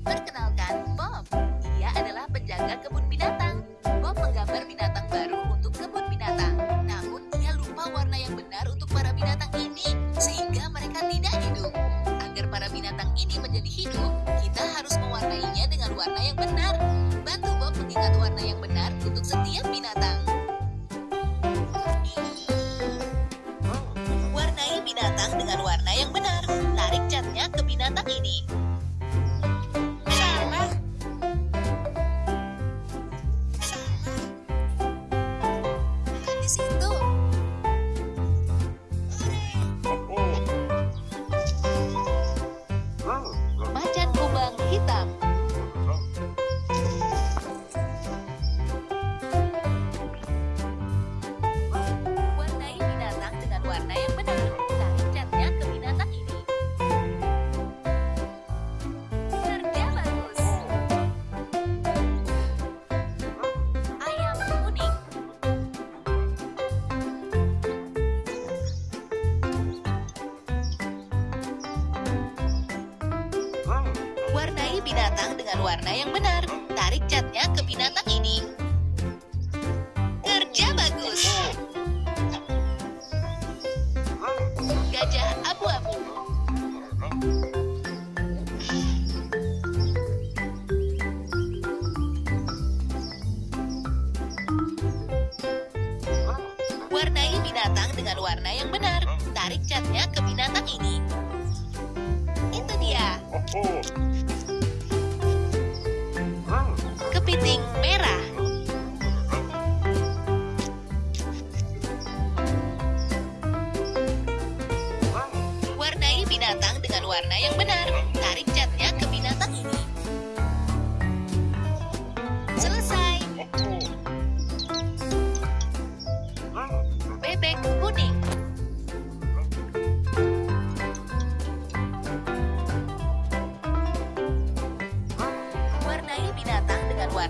Perkenalkan, Bob. Dia adalah penjaga kebun binatang. Bob menggambar binatang baru untuk kebun binatang. Namun, ia lupa warna yang benar untuk para binatang ini, sehingga mereka tidak hidup. Agar para binatang ini menjadi hidup, kita harus mewarnainya dengan warna yang benar. Bantu Bob mengingat warna yang benar untuk setiap binatang. Warnai binatang dengan warna yang benar. Tarik catnya ke binatang ini. Bukan di binatang dengan warna yang benar. Tarik catnya ke binatang ini. Kerja bagus. Gajah abu-abu. Warnai binatang dengan warna yang benar. Tarik catnya ke binatang ini. Itu dia. Kepiting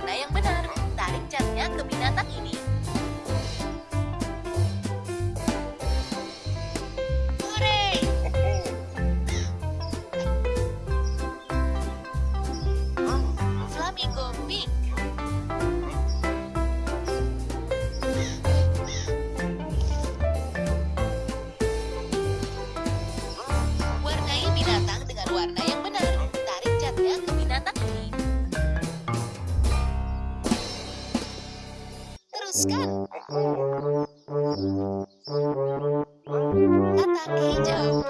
binatang dengan warna yang Teruskan. Katak hijau.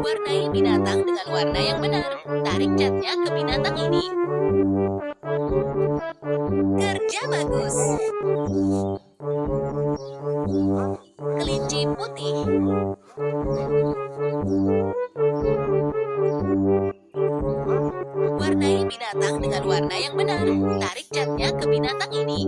Warnai binatang dengan warna yang benar. Tarik catnya ke binatang ini. Kerja bagus. Kelinci putih. Warna yang benar. Tarik catnya ke binatang ini.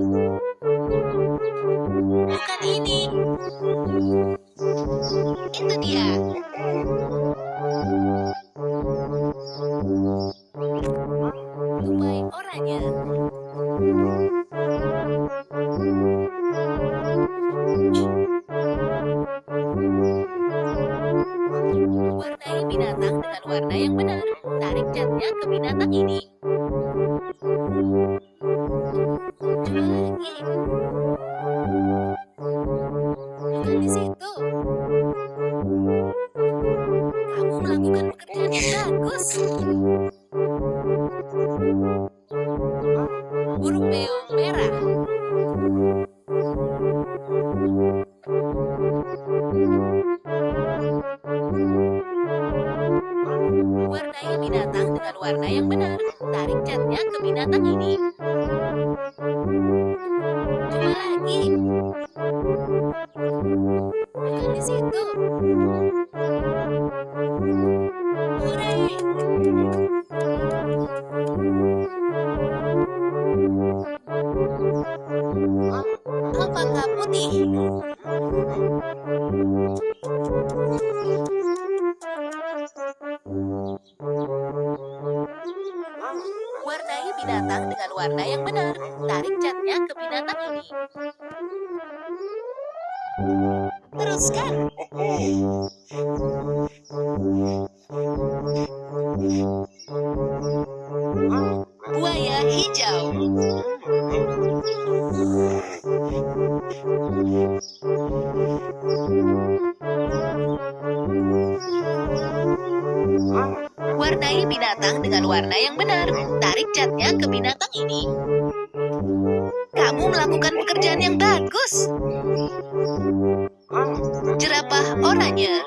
Warnai binatang dengan warna yang benar. Tarik catnya ke binatang ini. Coba lagi. Bukan di situ. Hore! Alpaka putih. Binatang dengan warna yang benar. Tarik catnya ke binatang ini. Teruskan. Buaya hijau. Binatang dengan warna yang benar. Tarik catnya ke binatang ini. Kamu melakukan pekerjaan yang bagus. Jerapah oranye.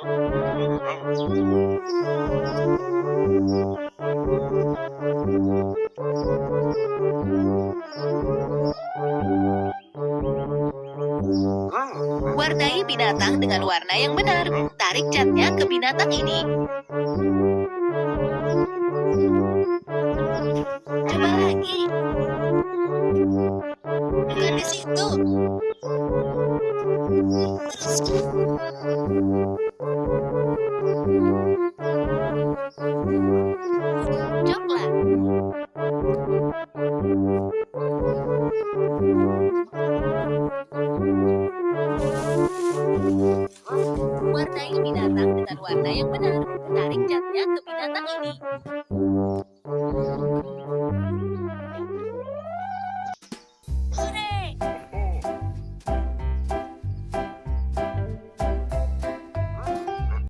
Warnai binatang dengan warna yang benar. Tarik catnya ke binatang ini. Bukan di situ. Binatang dengan warna yang benar. Tarik catnya ke binatang ini.